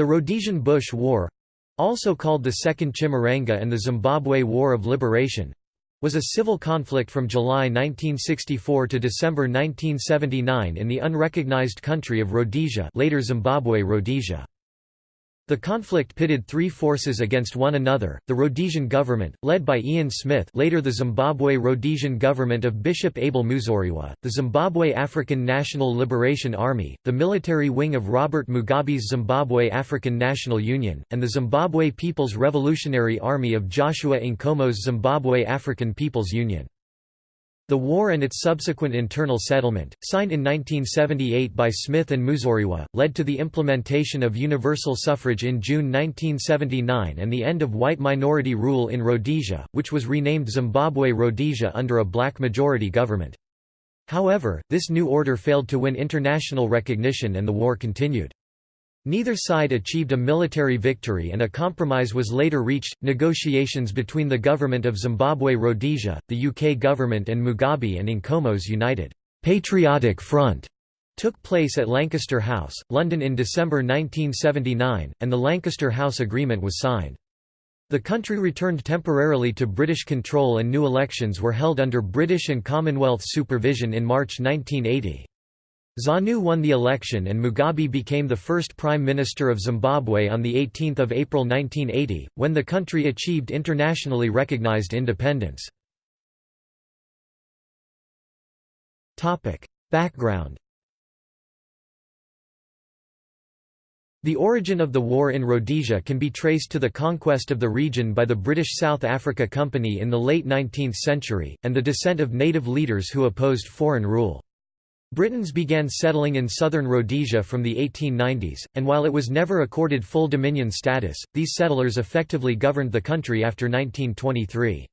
The Rhodesian Bush War—also called the Second Chimurenga and the Zimbabwe War of Liberation, was a civil conflict from July 1964 to December 1979 in the unrecognized country of Rhodesia later Zimbabwe Rhodesia. The conflict pitted three forces against one another, the Rhodesian government, led by Ian Smith later the Zimbabwe Rhodesian government of Bishop Abel Muzorewa, the Zimbabwe African National Liberation Army, the military wing of Robert Mugabe's Zimbabwe African National Union, and the Zimbabwe People's Revolutionary Army of Joshua Nkomo's Zimbabwe African People's Union. The war and its subsequent internal settlement, signed in 1978 by Smith and Muzorewa, led to the implementation of universal suffrage in June 1979 and the end of white minority rule in Rhodesia, which was renamed Zimbabwe Rhodesia under a black majority government. However, this new order failed to win international recognition and the war continued. Neither side achieved a military victory and a compromise was later reached. Negotiations between the government of Zimbabwe Rhodesia, the UK government, and Mugabe and Nkomo's United Patriotic Front took place at Lancaster House, London in December 1979, and the Lancaster House Agreement was signed. The country returned temporarily to British control and new elections were held under British and Commonwealth supervision in March 1980. ZANU won the election and Mugabe became the first Prime Minister of Zimbabwe on 18 April 1980, when the country achieved internationally recognized independence. Background The origin of the war in Rhodesia can be traced to the conquest of the region by the British South Africa Company in the late 19th century, and the descent of native leaders who opposed foreign rule. Britons began settling in southern Rhodesia from the 1890s, and while it was never accorded full dominion status, these settlers effectively governed the country after 1923.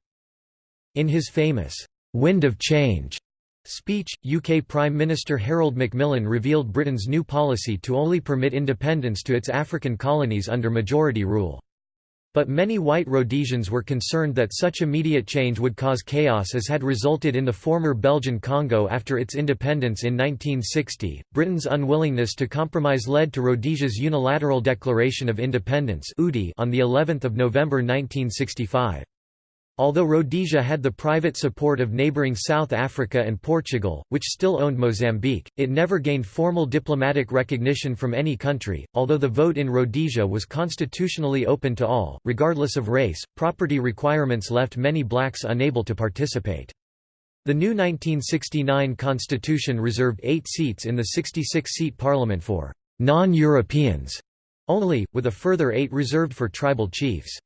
In his famous, "'Wind of Change' speech, UK Prime Minister Harold Macmillan revealed Britain's new policy to only permit independence to its African colonies under majority rule. But many white Rhodesians were concerned that such immediate change would cause chaos as had resulted in the former Belgian Congo after its independence in 1960. Britain's unwillingness to compromise led to Rhodesia's unilateral declaration of independence on the 11th of November 1965. Although Rhodesia had the private support of neighbouring South Africa and Portugal, which still owned Mozambique, it never gained formal diplomatic recognition from any country. Although the vote in Rhodesia was constitutionally open to all, regardless of race, property requirements left many blacks unable to participate. The new 1969 constitution reserved eight seats in the 66-seat parliament for non-Europeans only, with a further eight reserved for tribal chiefs.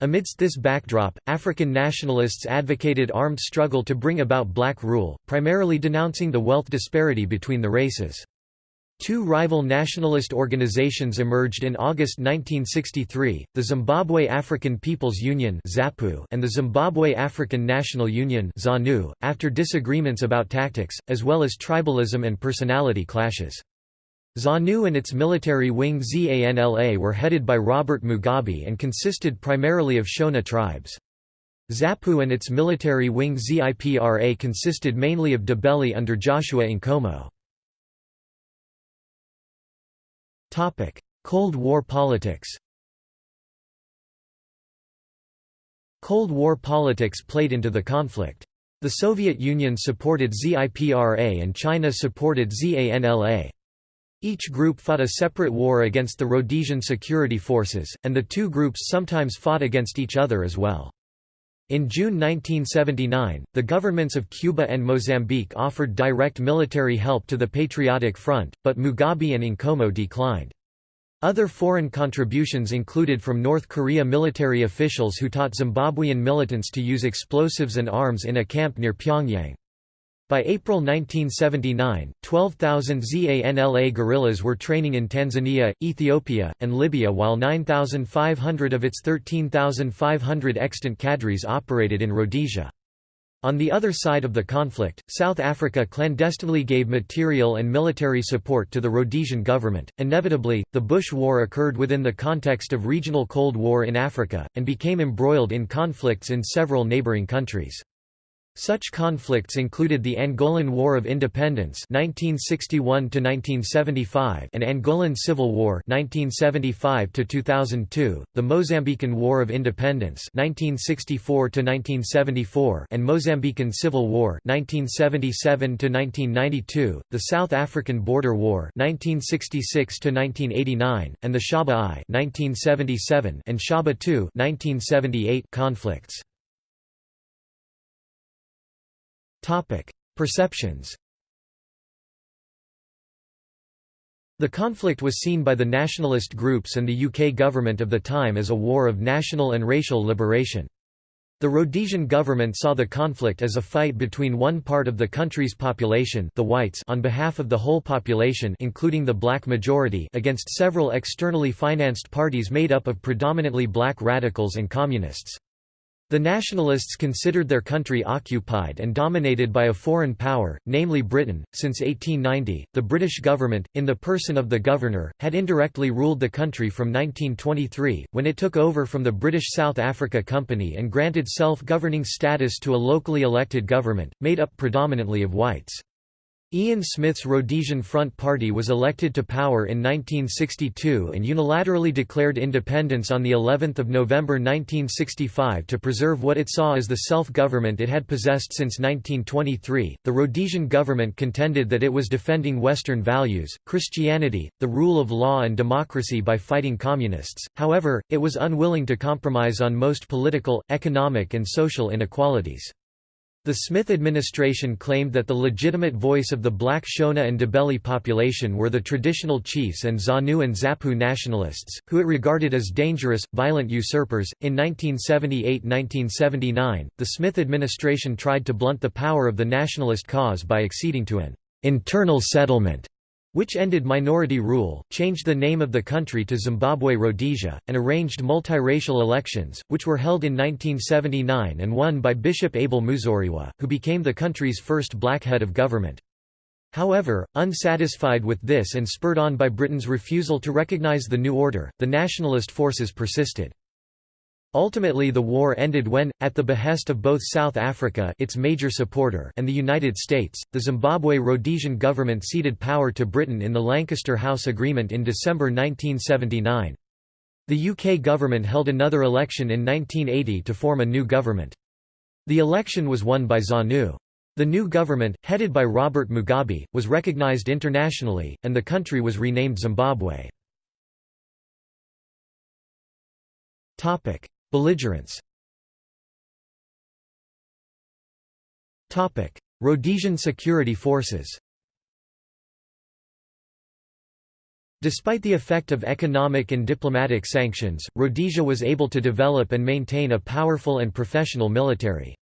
Amidst this backdrop, African nationalists advocated armed struggle to bring about black rule, primarily denouncing the wealth disparity between the races. Two rival nationalist organizations emerged in August 1963, the Zimbabwe African People's Union and the Zimbabwe African National Union after disagreements about tactics, as well as tribalism and personality clashes. ZANU and its military wing ZANLA were headed by Robert Mugabe and consisted primarily of Shona tribes. ZAPU and its military wing ZIPRA consisted mainly of Ndebele under Joshua Nkomo. Cold War politics Cold War politics played into the conflict. The Soviet Union supported ZIPRA and China supported ZANLA. Each group fought a separate war against the Rhodesian security forces, and the two groups sometimes fought against each other as well. In June 1979, the governments of Cuba and Mozambique offered direct military help to the Patriotic Front, but Mugabe and Nkomo declined. Other foreign contributions included from North Korea military officials who taught Zimbabwean militants to use explosives and arms in a camp near Pyongyang. By April 1979, 12,000 ZANLA guerrillas were training in Tanzania, Ethiopia, and Libya while 9,500 of its 13,500 extant cadres operated in Rhodesia. On the other side of the conflict, South Africa clandestinely gave material and military support to the Rhodesian government. Inevitably, the Bush War occurred within the context of regional Cold War in Africa, and became embroiled in conflicts in several neighboring countries. Such conflicts included the Angolan War of Independence 1961 and Angolan Civil War 1975 the Mozambican War of Independence 1964 and Mozambican Civil War 1977 the South African Border War 1966 and the Shaba I 1977 and Shaba II 1978 conflicts. Perceptions The conflict was seen by the nationalist groups and the UK government of the time as a war of national and racial liberation. The Rhodesian government saw the conflict as a fight between one part of the country's population the whites on behalf of the whole population including the black majority against several externally financed parties made up of predominantly black radicals and communists. The nationalists considered their country occupied and dominated by a foreign power, namely Britain. Since 1890, the British government, in the person of the governor, had indirectly ruled the country from 1923, when it took over from the British South Africa Company and granted self governing status to a locally elected government, made up predominantly of whites. Ian Smith's Rhodesian Front Party was elected to power in 1962 and unilaterally declared independence on the 11th of November 1965 to preserve what it saw as the self-government it had possessed since 1923. The Rhodesian government contended that it was defending western values, Christianity, the rule of law and democracy by fighting communists. However, it was unwilling to compromise on most political, economic and social inequalities. The Smith administration claimed that the legitimate voice of the black Shona and Ndebele population were the traditional chiefs and ZANU and ZAPU nationalists, who it regarded as dangerous, violent usurpers. In 1978 1979, the Smith administration tried to blunt the power of the nationalist cause by acceding to an internal settlement which ended minority rule, changed the name of the country to Zimbabwe Rhodesia, and arranged multiracial elections, which were held in 1979 and won by Bishop Abel Muzorewa, who became the country's first black head of government. However, unsatisfied with this and spurred on by Britain's refusal to recognise the new order, the nationalist forces persisted. Ultimately the war ended when, at the behest of both South Africa its major supporter and the United States, the Zimbabwe Rhodesian government ceded power to Britain in the Lancaster House Agreement in December 1979. The UK government held another election in 1980 to form a new government. The election was won by ZANU. The new government, headed by Robert Mugabe, was recognised internationally, and the country was renamed Zimbabwe. Belligerents Rhodesian security forces Despite the effect of economic and diplomatic sanctions, Rhodesia was able to develop and maintain a powerful and professional military.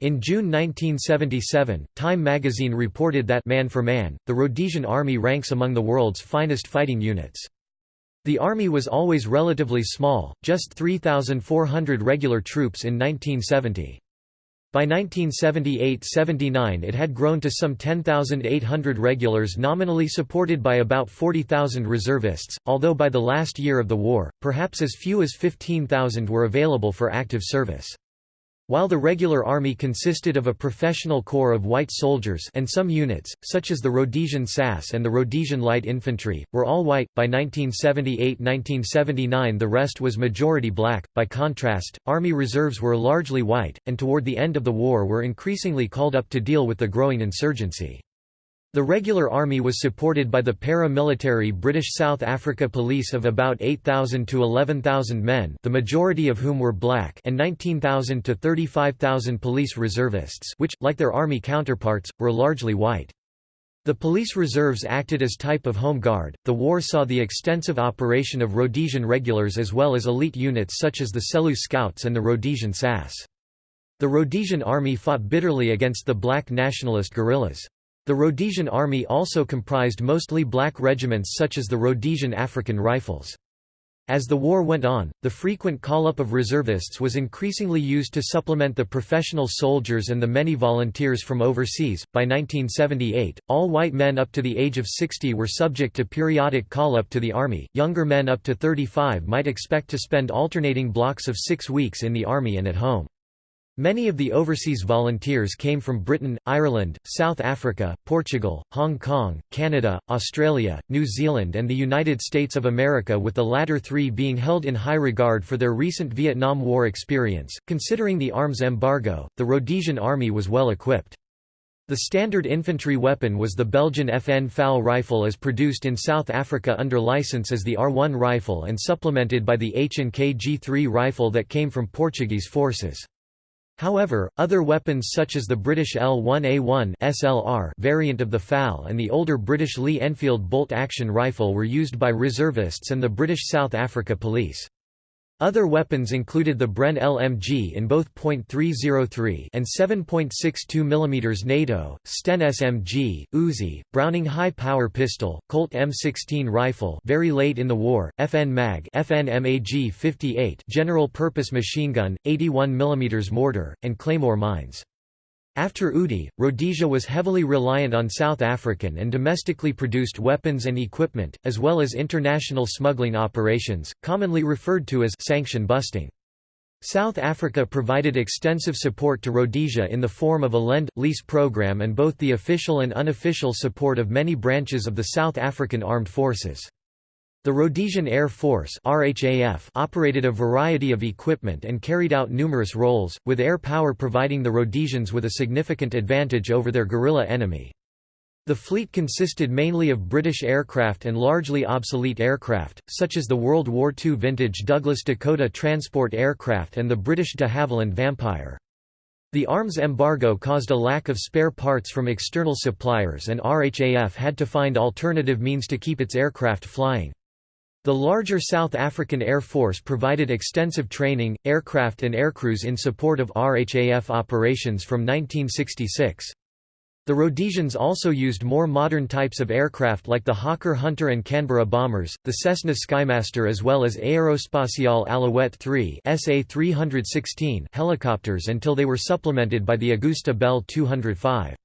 In June 1977, Time magazine reported that man for man, the Rhodesian Army ranks among the world's finest fighting units. The army was always relatively small, just 3,400 regular troops in 1970. By 1978–79 it had grown to some 10,800 regulars nominally supported by about 40,000 reservists, although by the last year of the war, perhaps as few as 15,000 were available for active service. While the regular army consisted of a professional corps of white soldiers and some units, such as the Rhodesian SAS and the Rhodesian Light Infantry, were all white, by 1978–1979 the rest was majority black. By contrast, army reserves were largely white, and toward the end of the war were increasingly called up to deal with the growing insurgency. The regular army was supported by the para-military British South Africa Police of about 8,000 to 11,000 men the majority of whom were black and 19,000 to 35,000 police reservists which, like their army counterparts, were largely white. The police reserves acted as type of home guard. The war saw the extensive operation of Rhodesian regulars as well as elite units such as the Selous Scouts and the Rhodesian SAS. The Rhodesian army fought bitterly against the black nationalist guerrillas. The Rhodesian army also comprised mostly black regiments such as the Rhodesian African Rifles. As the war went on, the frequent call-up of reservists was increasingly used to supplement the professional soldiers and the many volunteers from overseas. By 1978, all white men up to the age of 60 were subject to periodic call-up to the army. Younger men up to 35 might expect to spend alternating blocks of 6 weeks in the army and at home. Many of the overseas volunteers came from Britain, Ireland, South Africa, Portugal, Hong Kong, Canada, Australia, New Zealand and the United States of America with the latter three being held in high regard for their recent Vietnam War experience. Considering the arms embargo, the Rhodesian army was well equipped. The standard infantry weapon was the Belgian FN FAL rifle as produced in South Africa under license as the R1 rifle and supplemented by the H&K G3 rifle that came from Portuguese forces. However, other weapons such as the British L1A1 SLR variant of the FAL and the older British Lee Enfield bolt-action rifle were used by reservists and the British South Africa Police. Other weapons included the Bren LMG in both .303 and 7.62 mm NATO, Sten SMG, Uzi, Browning high-power pistol, Colt M16 rifle very late in the war, FN MAG FN MAG 58 general-purpose machine gun, 81 mm mortar, and Claymore mines. After UDI, Rhodesia was heavily reliant on South African and domestically produced weapons and equipment, as well as international smuggling operations, commonly referred to as sanction busting. South Africa provided extensive support to Rhodesia in the form of a lend-lease program and both the official and unofficial support of many branches of the South African Armed Forces. The Rhodesian Air Force RHAF operated a variety of equipment and carried out numerous roles, with air power providing the Rhodesians with a significant advantage over their guerrilla enemy. The fleet consisted mainly of British aircraft and largely obsolete aircraft, such as the World War II vintage Douglas Dakota transport aircraft and the British de Havilland Vampire. The arms embargo caused a lack of spare parts from external suppliers and RHAF had to find alternative means to keep its aircraft flying. The larger South African Air Force provided extensive training, aircraft and aircrews in support of RHAF operations from 1966. The Rhodesians also used more modern types of aircraft like the Hawker Hunter and Canberra bombers, the Cessna Skymaster as well as Aerospatiale Alouette 3 SA-316 helicopters until they were supplemented by the Agusta Bell 205.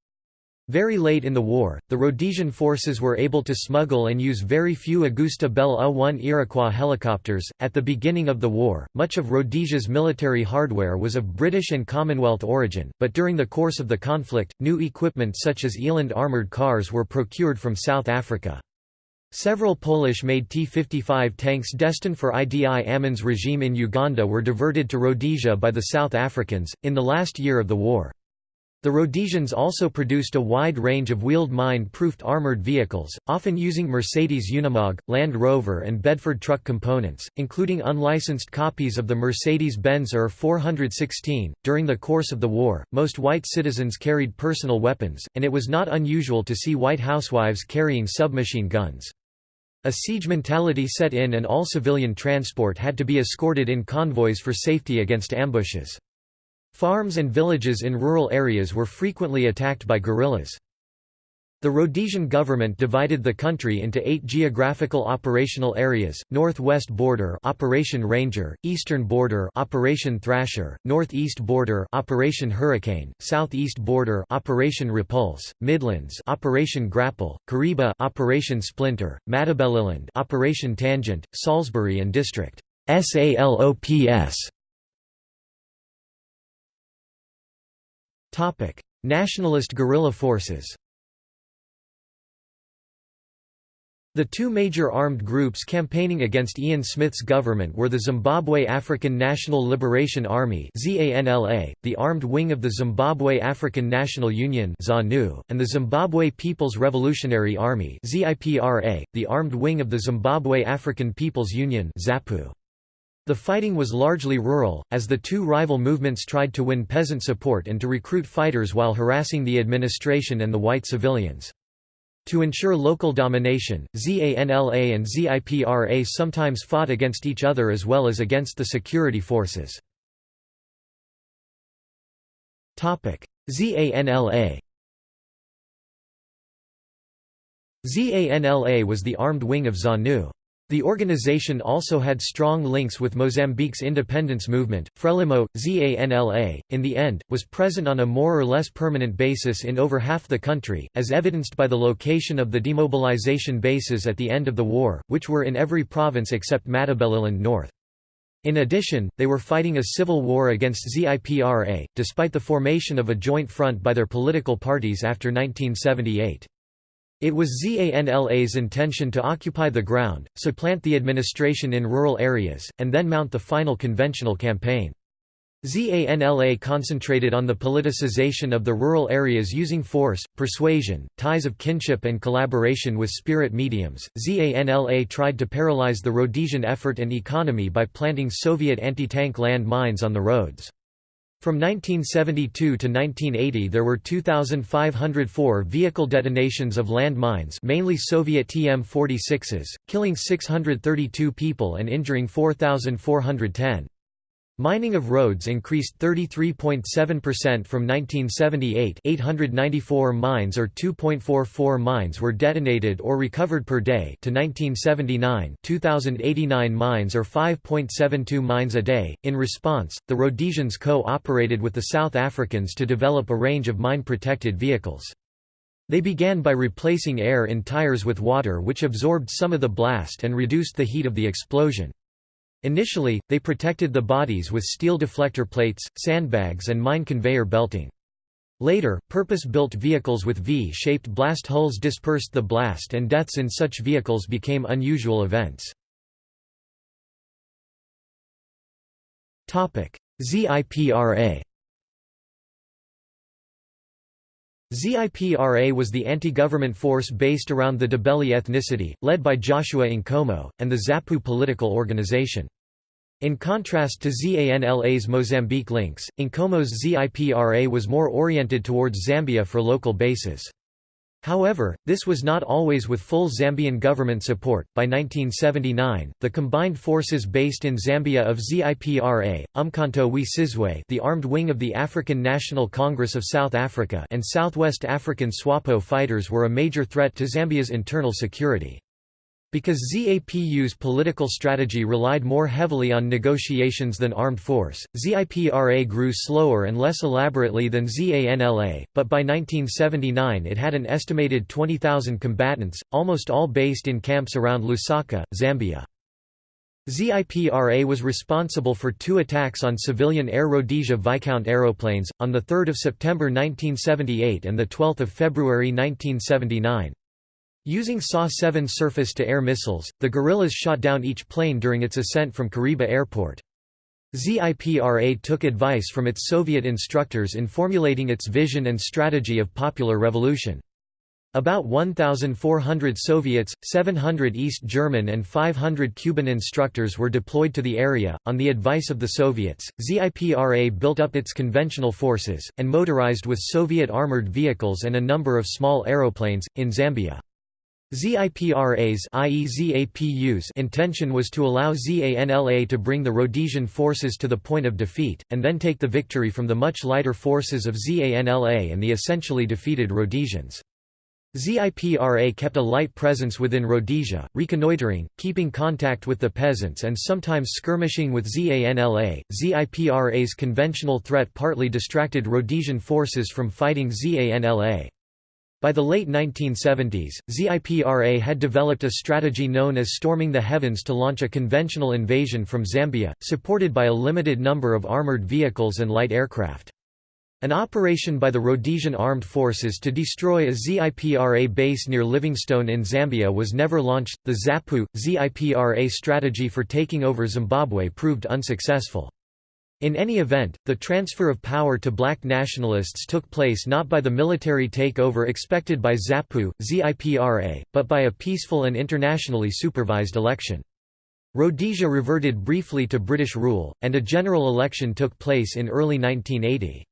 Very late in the war, the Rhodesian forces were able to smuggle and use very few Agusta Bell A-1 Iroquois helicopters. At the beginning of the war, much of Rhodesia's military hardware was of British and Commonwealth origin, but during the course of the conflict, new equipment such as Eland armoured cars were procured from South Africa. Several Polish-made T-55 tanks destined for Idi Amin's regime in Uganda were diverted to Rhodesia by the South Africans, in the last year of the war. The Rhodesians also produced a wide range of wheeled mine-proofed armoured vehicles, often using Mercedes Unimog, Land Rover and Bedford truck components, including unlicensed copies of the Mercedes-Benz ER 416. During the course of the war, most white citizens carried personal weapons, and it was not unusual to see white housewives carrying submachine guns. A siege mentality set in and all civilian transport had to be escorted in convoys for safety against ambushes. Farms and villages in rural areas were frequently attacked by guerrillas. The Rhodesian government divided the country into eight geographical operational areas, Northwest Border Operation Ranger, Eastern Border Operation Thrasher, Northeast Border Operation Hurricane, Southeast Border Operation Repulse, Midlands Operation Grapple, Kariba Operation Splinter, Matabeleland Operation Tangent, Salisbury and District SALOPS Nationalist guerrilla forces The two major armed groups campaigning against Ian Smith's government were the Zimbabwe African National Liberation Army the armed wing of the Zimbabwe African National Union and the Zimbabwe People's Revolutionary Army the armed wing of the Zimbabwe African People's Union ZAPU. The fighting was largely rural, as the two rival movements tried to win peasant support and to recruit fighters while harassing the administration and the white civilians. To ensure local domination, ZANLA and ZIPRA sometimes fought against each other as well as against the security forces. ZANLA ZANLA was the armed wing of ZANU. The organization also had strong links with Mozambique's independence movement. Frelimo, ZANLA, in the end, was present on a more or less permanent basis in over half the country, as evidenced by the location of the demobilization bases at the end of the war, which were in every province except Matabeleland North. In addition, they were fighting a civil war against ZIPRA, despite the formation of a joint front by their political parties after 1978. It was ZANLA's intention to occupy the ground, supplant the administration in rural areas, and then mount the final conventional campaign. ZANLA concentrated on the politicization of the rural areas using force, persuasion, ties of kinship, and collaboration with spirit mediums. ZANLA tried to paralyze the Rhodesian effort and economy by planting Soviet anti tank land mines on the roads. From 1972 to 1980 there were 2,504 vehicle detonations of land mines mainly Soviet TM-46s, killing 632 people and injuring 4,410. Mining of roads increased 33.7% from 1978 894 mines or 2.44 mines were detonated or recovered per day to 1979 2089 mines or 5.72 mines a day. In response, the Rhodesians co-operated with the South Africans to develop a range of mine-protected vehicles. They began by replacing air in tires with water which absorbed some of the blast and reduced the heat of the explosion. Initially, they protected the bodies with steel deflector plates, sandbags and mine conveyor belting. Later, purpose-built vehicles with V-shaped blast hulls dispersed the blast and deaths in such vehicles became unusual events. ZIPRA ZIPRA was the anti-government force based around the Ndebele ethnicity, led by Joshua Nkomo, and the ZAPU political organization. In contrast to ZANLA's Mozambique links, Nkomo's ZIPRA was more oriented towards Zambia for local bases. However, this was not always with full Zambian government support. By 1979, the combined forces based in Zambia of ZIPRA, Umkhonto we Sizwe, the armed wing of the African National Congress of South Africa, and Southwest African SWAPO fighters were a major threat to Zambia's internal security. Because ZAPU's political strategy relied more heavily on negotiations than armed force, ZIPRA grew slower and less elaborately than ZANLA, but by 1979 it had an estimated 20,000 combatants, almost all based in camps around Lusaka, Zambia. ZIPRA was responsible for two attacks on civilian Air Rhodesia Viscount aeroplanes, on 3 September 1978 and 12 February 1979. Using SA-7 surface-to-air missiles, the guerrillas shot down each plane during its ascent from Kariba Airport. ZIPRA took advice from its Soviet instructors in formulating its vision and strategy of popular revolution. About 1,400 Soviets, 700 East German and 500 Cuban instructors were deployed to the area. On the advice of the Soviets, ZIPRA built up its conventional forces, and motorized with Soviet armored vehicles and a number of small aeroplanes, in Zambia. ZIPRA's i.e. ZAPU's intention was to allow ZANLA to bring the Rhodesian forces to the point of defeat, and then take the victory from the much lighter forces of ZANLA and the essentially defeated Rhodesians. ZIPRA kept a light presence within Rhodesia, reconnoitering, keeping contact with the peasants and sometimes skirmishing with ZANLA. ZIPRA's conventional threat partly distracted Rhodesian forces from fighting ZANLA. By the late 1970s, ZIPRA had developed a strategy known as storming the heavens to launch a conventional invasion from Zambia, supported by a limited number of armored vehicles and light aircraft. An operation by the Rhodesian Armed Forces to destroy a ZIPRA base near Livingstone in Zambia was never launched. The ZAPU ZIPRA strategy for taking over Zimbabwe proved unsuccessful. In any event, the transfer of power to black nationalists took place not by the military takeover expected by ZAPU, ZIPRA, but by a peaceful and internationally supervised election. Rhodesia reverted briefly to British rule, and a general election took place in early 1980.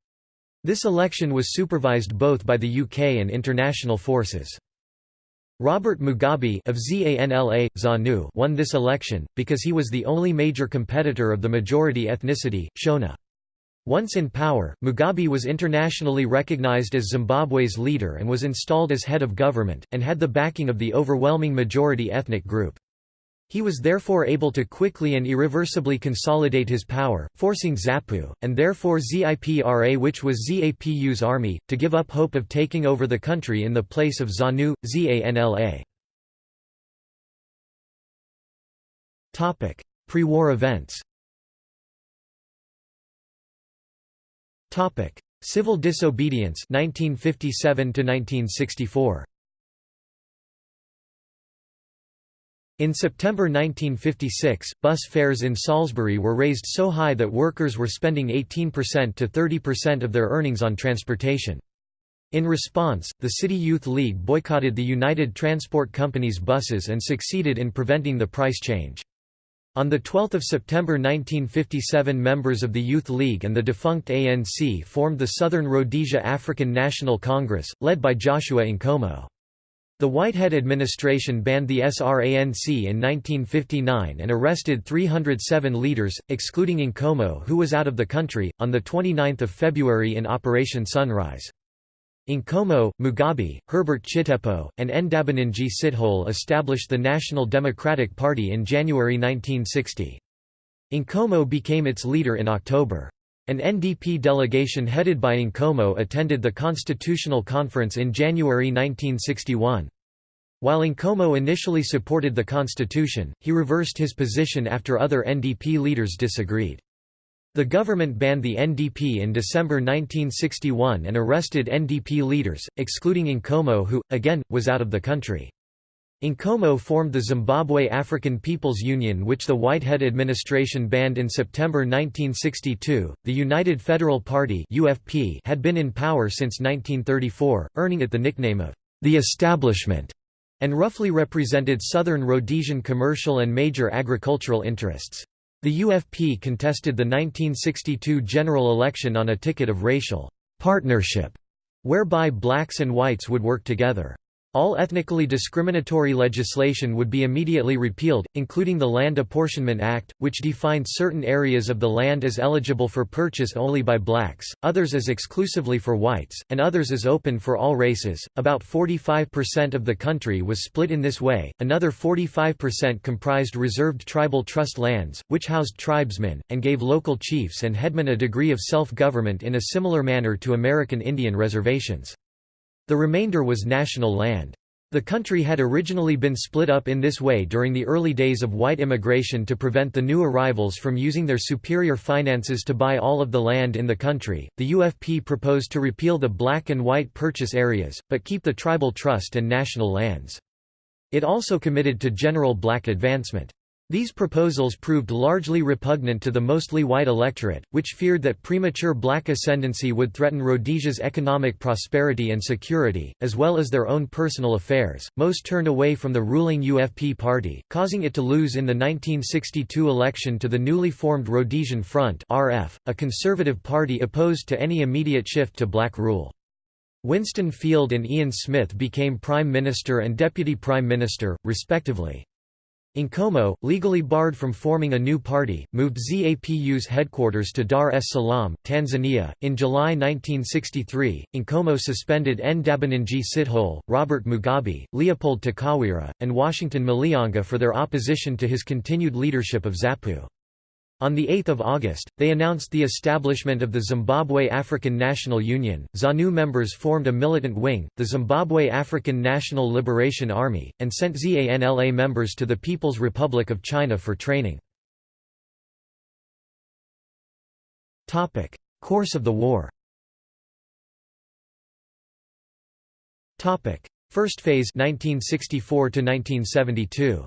This election was supervised both by the UK and international forces. Robert Mugabe of ZANLA, ZANU won this election, because he was the only major competitor of the majority ethnicity, Shona. Once in power, Mugabe was internationally recognized as Zimbabwe's leader and was installed as head of government, and had the backing of the overwhelming majority ethnic group. He was therefore able to quickly and irreversibly consolidate his power, forcing Zapu, and therefore ZIPRA which was ZAPU's army, to give up hope of taking over the country in the place of ZANU, ZANLA. Pre-war events Civil disobedience 1957 to 1964 In September 1956, bus fares in Salisbury were raised so high that workers were spending 18% to 30% of their earnings on transportation. In response, the City Youth League boycotted the United Transport Company's buses and succeeded in preventing the price change. On 12 September 1957 members of the Youth League and the defunct ANC formed the Southern Rhodesia African National Congress, led by Joshua Nkomo. The Whitehead administration banned the SRANC in 1959 and arrested 307 leaders, excluding Nkomo who was out of the country, on 29 February in Operation Sunrise. Nkomo, Mugabe, Herbert Chitepo, and Ndabaningi Sithole established the National Democratic Party in January 1960. Nkomo became its leader in October. An NDP delegation headed by Nkomo attended the Constitutional Conference in January 1961. While Nkomo initially supported the constitution, he reversed his position after other NDP leaders disagreed. The government banned the NDP in December 1961 and arrested NDP leaders, excluding Nkomo who, again, was out of the country. Nkomo formed the Zimbabwe African People's Union, which the Whitehead administration banned in September 1962. The United Federal Party (UFP) had been in power since 1934, earning it the nickname of the Establishment, and roughly represented southern Rhodesian commercial and major agricultural interests. The UFP contested the 1962 general election on a ticket of racial partnership, whereby blacks and whites would work together. All ethnically discriminatory legislation would be immediately repealed, including the Land Apportionment Act, which defined certain areas of the land as eligible for purchase only by blacks, others as exclusively for whites, and others as open for all races. About 45% of the country was split in this way, another 45% comprised reserved tribal trust lands, which housed tribesmen, and gave local chiefs and headmen a degree of self government in a similar manner to American Indian reservations. The remainder was national land. The country had originally been split up in this way during the early days of white immigration to prevent the new arrivals from using their superior finances to buy all of the land in the country. The UFP proposed to repeal the black and white purchase areas, but keep the tribal trust and national lands. It also committed to general black advancement. These proposals proved largely repugnant to the mostly white electorate, which feared that premature black ascendancy would threaten Rhodesia's economic prosperity and security, as well as their own personal affairs. Most turned away from the ruling UFP party, causing it to lose in the 1962 election to the newly formed Rhodesian Front, (RF), a conservative party opposed to any immediate shift to black rule. Winston Field and Ian Smith became Prime Minister and Deputy Prime Minister, respectively. Nkomo, legally barred from forming a new party, moved ZAPU's headquarters to Dar es Salaam, Tanzania. In July 1963, Nkomo suspended Ndabaningi Sithole, Robert Mugabe, Leopold Takawira, and Washington Malianga for their opposition to his continued leadership of ZAPU. On 8 August, they announced the establishment of the Zimbabwe African National Union. ZANU members formed a militant wing, the Zimbabwe African National Liberation Army, and sent ZANLA members to the People's Republic of China for training. Topic: Course of the war Topic: First phase 1964 to 1972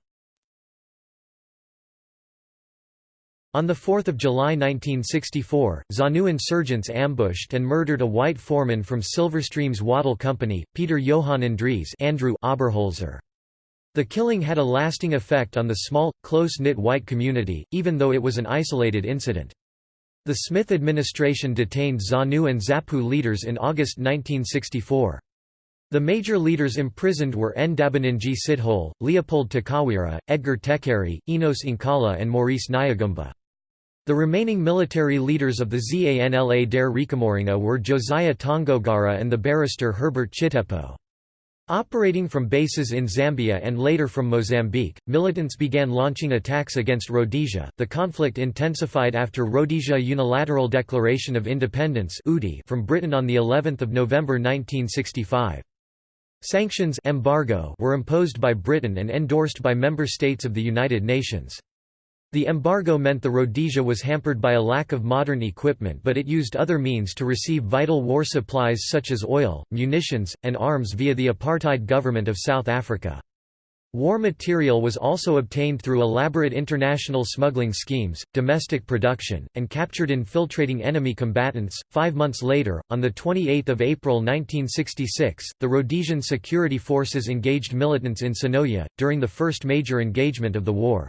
On 4 July 1964, ZANU insurgents ambushed and murdered a white foreman from Silverstream's Wattle Company, Peter Johann Andries Andrew Oberholzer. The killing had a lasting effect on the small, close-knit white community, even though it was an isolated incident. The Smith administration detained ZANU and ZAPU leaders in August 1964. The major leaders imprisoned were Ndabaningi Sithole, Leopold Takawira, Edgar Tekere, Enos Nkala and Maurice Nyagumba. The remaining military leaders of the ZANLA Dare reChimurenga were Josiah Tongogara and the barrister Herbert Chitepo. Operating from bases in Zambia and later from Mozambique, militants began launching attacks against Rhodesia. The conflict intensified after Rhodesia Unilateral Declaration of Independence from Britain on the 11th of November 1965. Sanctions embargo were imposed by Britain and endorsed by member states of the United Nations. The embargo meant the Rhodesia was hampered by a lack of modern equipment but it used other means to receive vital war supplies such as oil, munitions, and arms via the apartheid government of South Africa. War material was also obtained through elaborate international smuggling schemes, domestic production, and captured infiltrating enemy combatants. Five months later, on 28 April 1966, the Rhodesian security forces engaged militants in Sinoia, during the first major engagement of the war.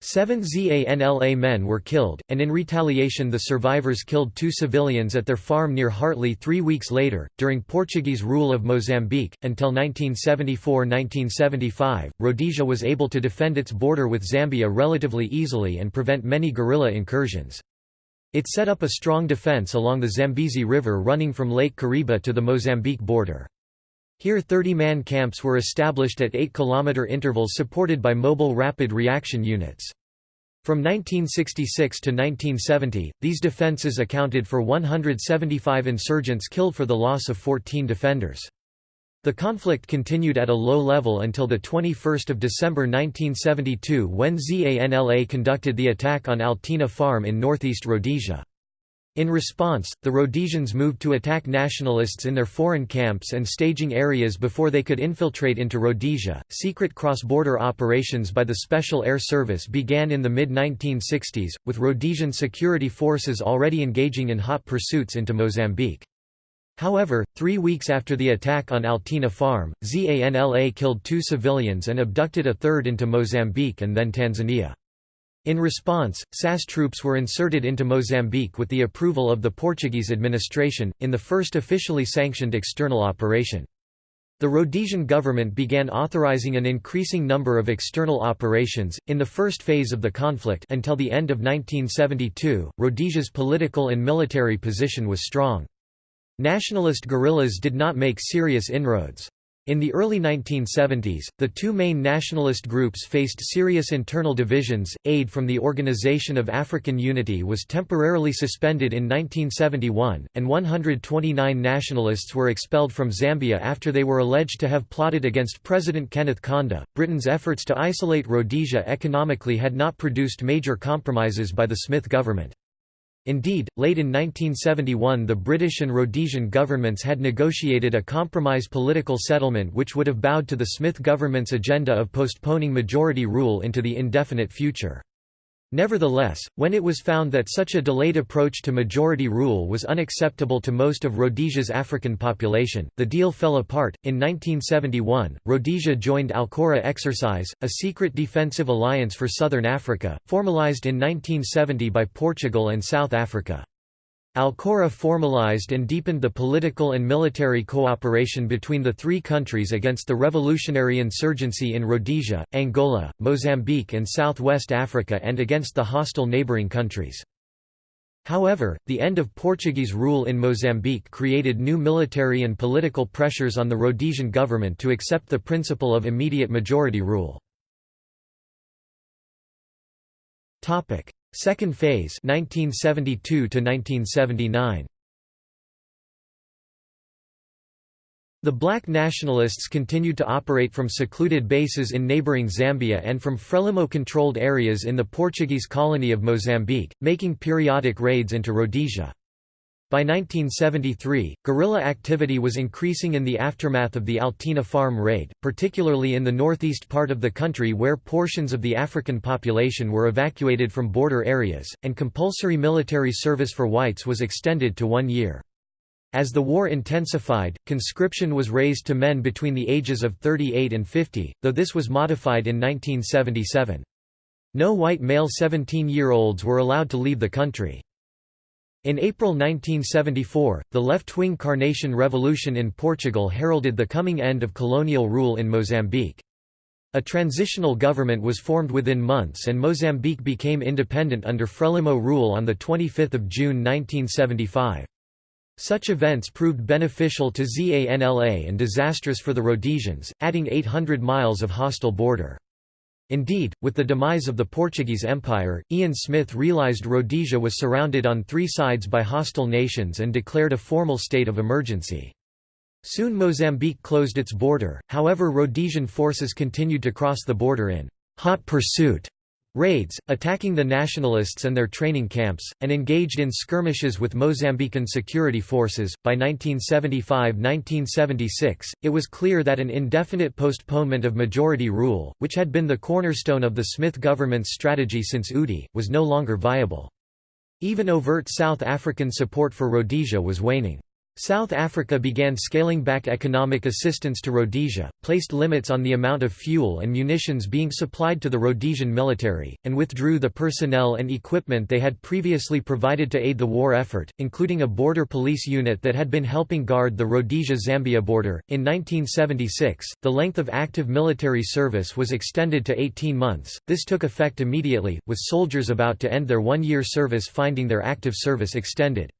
Seven ZANLA men were killed, and in retaliation the survivors killed two civilians at their farm near Hartley three weeks later. During Portuguese rule of Mozambique, until 1974 1975, Rhodesia was able to defend its border with Zambia relatively easily and prevent many guerrilla incursions. It set up a strong defence along the Zambezi River running from Lake Kariba to the Mozambique border. Here 30-man camps were established at 8-kilometer intervals supported by mobile rapid reaction units. From 1966 to 1970, these defences accounted for 175 insurgents killed for the loss of 14 defenders. The conflict continued at a low level until 21 December 1972 when ZANLA conducted the attack on Altena Farm in northeast Rhodesia. In response, the Rhodesians moved to attack nationalists in their foreign camps and staging areas before they could infiltrate into Rhodesia. Secret cross border operations by the Special Air Service began in the mid 1960s, with Rhodesian security forces already engaging in hot pursuits into Mozambique. However, three weeks after the attack on Altena Farm, ZANLA killed two civilians and abducted a third into Mozambique and then Tanzania. In response, SAS troops were inserted into Mozambique with the approval of the Portuguese administration, in the first officially sanctioned external operation. The Rhodesian government began authorizing an increasing number of external operations. In the first phase of the conflict until the end of 1972, Rhodesia's political and military position was strong. Nationalist guerrillas did not make serious inroads. In the early 1970s, the two main nationalist groups faced serious internal divisions. Aid from the Organization of African Unity was temporarily suspended in 1971, and 129 nationalists were expelled from Zambia after they were alleged to have plotted against President Kenneth Kaunda. Britain's efforts to isolate Rhodesia economically had not produced major compromises by the Smith government. Indeed, late in 1971 the British and Rhodesian governments had negotiated a compromise political settlement which would have bowed to the Smith government's agenda of postponing majority rule into the indefinite future. Nevertheless, when it was found that such a delayed approach to majority rule was unacceptable to most of Rhodesia's African population, the deal fell apart. In 1971, Rhodesia joined Alcora Exercise, a secret defensive alliance for southern Africa, formalized in 1970 by Portugal and South Africa. Alcora formalized and deepened the political and military cooperation between the three countries against the revolutionary insurgency in Rhodesia, Angola, Mozambique and southwest Africa and against the hostile neighboring countries. However, the end of Portuguese rule in Mozambique created new military and political pressures on the Rhodesian government to accept the principle of immediate majority rule. Second phase 1972 to 1979 The black nationalists continued to operate from secluded bases in neighboring Zambia and from Frelimo-controlled areas in the Portuguese colony of Mozambique, making periodic raids into Rhodesia. By 1973, guerrilla activity was increasing in the aftermath of the Altena Farm raid, particularly in the northeast part of the country where portions of the African population were evacuated from border areas, and compulsory military service for whites was extended to one year. As the war intensified, conscription was raised to men between the ages of 38 and 50, though this was modified in 1977. No white male 17-year-olds were allowed to leave the country. In April 1974, the left-wing Carnation Revolution in Portugal heralded the coming end of colonial rule in Mozambique. A transitional government was formed within months and Mozambique became independent under Frelimo rule on 25 June 1975. Such events proved beneficial to ZANLA and disastrous for the Rhodesians, adding 800 miles of hostile border. Indeed, with the demise of the Portuguese Empire, Ian Smith realised Rhodesia was surrounded on three sides by hostile nations and declared a formal state of emergency. Soon Mozambique closed its border, however Rhodesian forces continued to cross the border in «hot pursuit» raids, attacking the nationalists and their training camps, and engaged in skirmishes with Mozambican security forces. By 1975 1976, it was clear that an indefinite postponement of majority rule, which had been the cornerstone of the Smith government's strategy since UDI, was no longer viable. Even overt South African support for Rhodesia was waning. South Africa began scaling back economic assistance to Rhodesia, placed limits on the amount of fuel and munitions being supplied to the Rhodesian military, and withdrew the personnel and equipment they had previously provided to aid the war effort, including a border police unit that had been helping guard the Rhodesia-Zambia border. In 1976, the length of active military service was extended to 18 months. This took effect immediately, with soldiers about to end their one-year service finding their active service extended.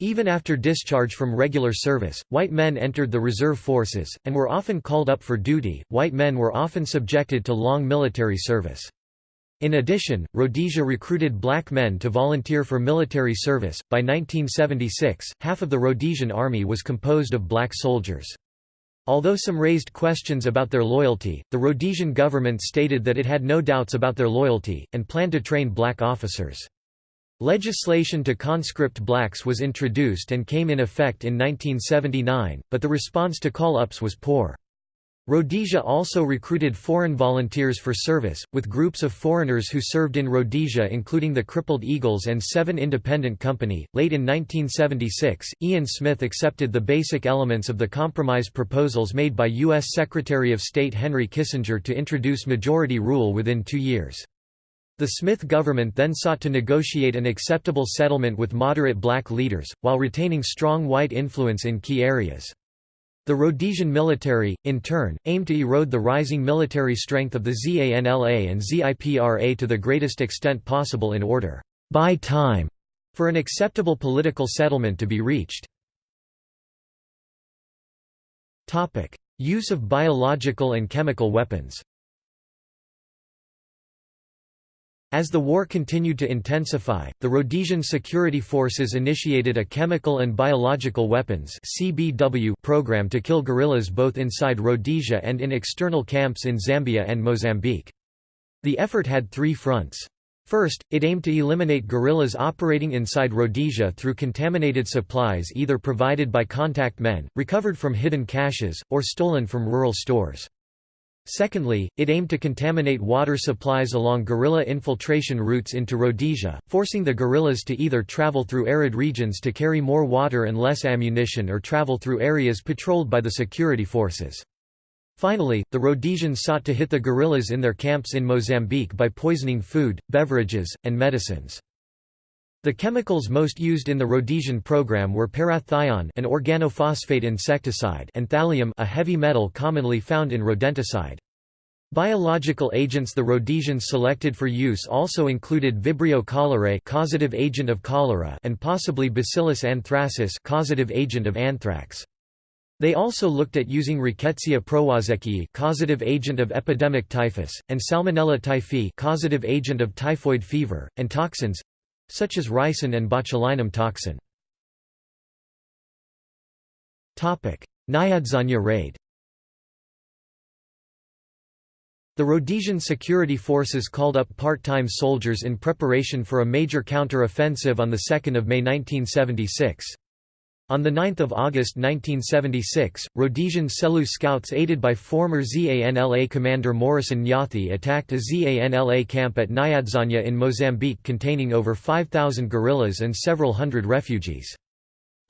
Even after discharge from regular service, white men entered the reserve forces, and were often called up for duty. White men were often subjected to long military service. In addition, Rhodesia recruited black men to volunteer for military service. By 1976, half of the Rhodesian army was composed of black soldiers. Although some raised questions about their loyalty, the Rhodesian government stated that it had no doubts about their loyalty, and planned to train black officers. Legislation to conscript blacks was introduced and came in effect in 1979, but the response to call-ups was poor. Rhodesia also recruited foreign volunteers for service, with groups of foreigners who served in Rhodesia including the Crippled Eagles and Seven Independent Company. Late in 1976, Ian Smith accepted the basic elements of the compromise proposals made by U.S. Secretary of State Henry Kissinger to introduce majority rule within two years. The Smith government then sought to negotiate an acceptable settlement with moderate black leaders, while retaining strong white influence in key areas. The Rhodesian military, in turn, aimed to erode the rising military strength of the ZANLA and ZIPRA to the greatest extent possible in order by time for an acceptable political settlement to be reached. Use of biological and chemical weapons As the war continued to intensify, the Rhodesian security forces initiated a chemical and biological weapons (CBW) program to kill guerrillas both inside Rhodesia and in external camps in Zambia and Mozambique. The effort had three fronts. First, it aimed to eliminate guerrillas operating inside Rhodesia through contaminated supplies either provided by contact men, recovered from hidden caches, or stolen from rural stores. Secondly, it aimed to contaminate water supplies along guerrilla infiltration routes into Rhodesia, forcing the guerrillas to either travel through arid regions to carry more water and less ammunition or travel through areas patrolled by the security forces. Finally, the Rhodesians sought to hit the guerrillas in their camps in Mozambique by poisoning food, beverages, and medicines. The chemicals most used in the Rhodesian program were parathion an organophosphate insecticide and thallium a heavy metal commonly found in rodenticide. Biological agents the Rhodesians selected for use also included Vibrio cholerae causative agent of cholera and possibly Bacillus anthracis causative agent of anthrax. They also looked at using Rickettsia prowazekii causative agent of epidemic typhus, and Salmonella typhi causative agent of typhoid fever, and toxins, such as ricin and botulinum toxin. Nyadzonya raid The Rhodesian security forces called up part-time soldiers in preparation for a major counter-offensive on 2 May 1976. On 9 August 1976, Rhodesian Selous scouts aided by former ZANLA commander Morrison Nyathi attacked a ZANLA camp at Nyadzonya in Mozambique containing over 5,000 guerrillas and several hundred refugees.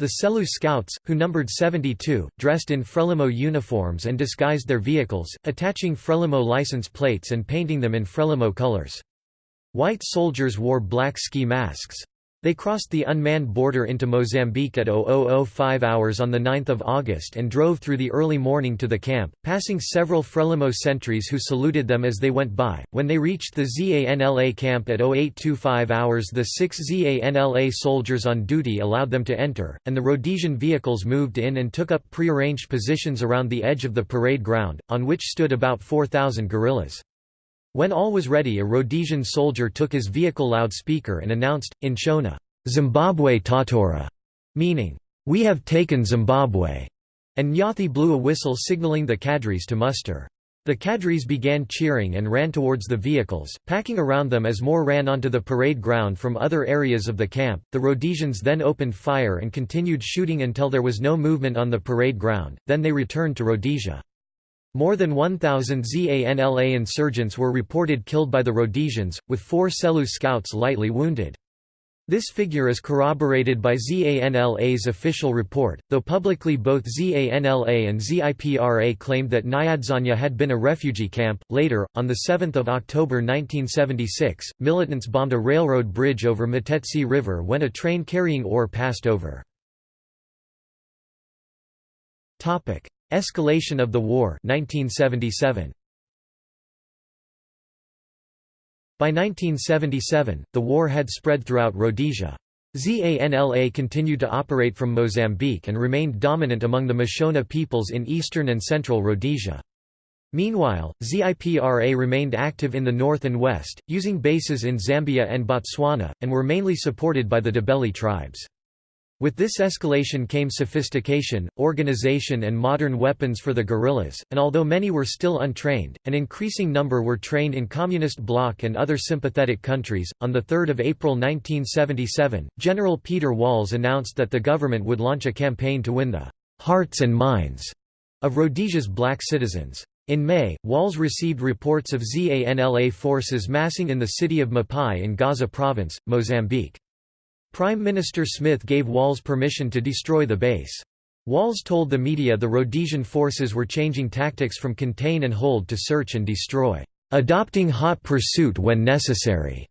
The Selous scouts, who numbered 72, dressed in Frelimo uniforms and disguised their vehicles, attaching Frelimo license plates and painting them in Frelimo colors. White soldiers wore black ski masks. They crossed the unmanned border into Mozambique at 0005 hours on 9 August and drove through the early morning to the camp, passing several Frelimo sentries who saluted them as they went by. When they reached the ZANLA camp at 0825 hours the six ZANLA soldiers on duty allowed them to enter, and the Rhodesian vehicles moved in and took up prearranged positions around the edge of the parade ground, on which stood about 4,000 guerrillas. When all was ready a Rhodesian soldier took his vehicle loudspeaker and announced, in Shona, Zimbabwe Tatora, meaning, We have taken Zimbabwe, and Nyathi blew a whistle signaling the cadres to muster. The cadres began cheering and ran towards the vehicles, packing around them as more ran onto the parade ground from other areas of the camp. The Rhodesians then opened fire and continued shooting until there was no movement on the parade ground, then they returned to Rhodesia. More than 1,000 ZANLA insurgents were reported killed by the Rhodesians, with four Selous scouts lightly wounded. This figure is corroborated by ZANLA's official report, though publicly both ZANLA and ZIPRA claimed that Nyadzonya had been a refugee camp. Later, on 7 October 1976, militants bombed a railroad bridge over Matetsi River when a train carrying ore passed over. Escalation of the war 1977. By 1977, the war had spread throughout Rhodesia. ZANLA continued to operate from Mozambique and remained dominant among the Mashona peoples in eastern and central Rhodesia. Meanwhile, ZIPRA remained active in the north and west, using bases in Zambia and Botswana, and were mainly supported by the Ndebele tribes. With this escalation came sophistication, organization and modern weapons for the guerrillas, and although many were still untrained, an increasing number were trained in Communist bloc and other sympathetic countries. On 3 April 1977, General Peter Walls announced that the government would launch a campaign to win the hearts and minds of Rhodesia's black citizens. In May, Walls received reports of ZANLA forces massing in the city of Mapai in Gaza province, Mozambique. Prime Minister Smith gave Walls permission to destroy the base. Walls told the media the Rhodesian forces were changing tactics from contain and hold to search and destroy, adopting hot pursuit when necessary.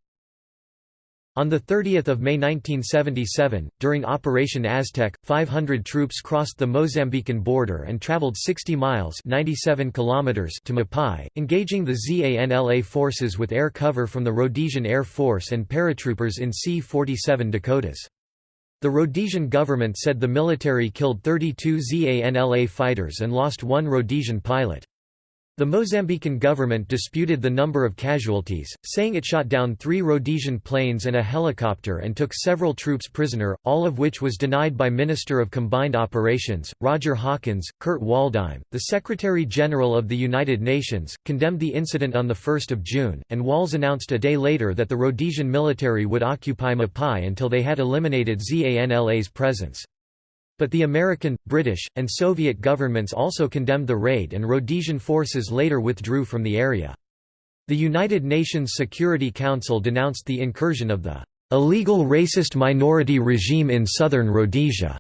On 30 May 1977, during Operation Aztec, 500 troops crossed the Mozambican border and traveled 60 miles 97 kilometers to Mapai, engaging the ZANLA forces with air cover from the Rhodesian Air Force and paratroopers in C-47 Dakotas. The Rhodesian government said the military killed 32 ZANLA fighters and lost one Rhodesian pilot. The Mozambican government disputed the number of casualties, saying it shot down three Rhodesian planes and a helicopter and took several troops prisoner, all of which was denied by Minister of Combined Operations, Roger Hawkins. Kurt Waldheim, the Secretary-General of the United Nations, condemned the incident on 1 June, and Walls announced a day later that the Rhodesian military would occupy Mapai until they had eliminated ZANLA's presence. But the American, British, and Soviet governments also condemned the raid and Rhodesian forces later withdrew from the area. The United Nations Security Council denounced the incursion of the illegal racist minority regime in southern Rhodesia.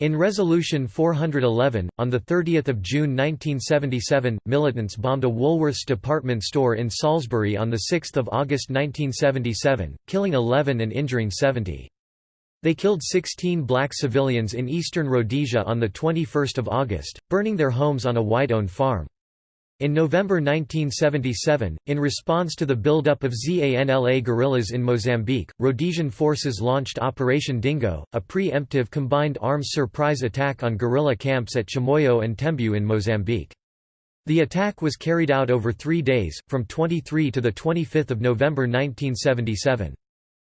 In Resolution 411, on 30 June 1977, militants bombed a Woolworths department store in Salisbury on 6 August 1977, killing 11 and injuring 70. They killed 16 black civilians in eastern Rhodesia on 21 August, burning their homes on a white-owned farm. In November 1977, in response to the buildup of ZANLA guerrillas in Mozambique, Rhodesian forces launched Operation Dingo, a pre-emptive combined arms surprise attack on guerrilla camps at Chimoio and Tembu in Mozambique. The attack was carried out over three days, from 23 to 25 November 1977.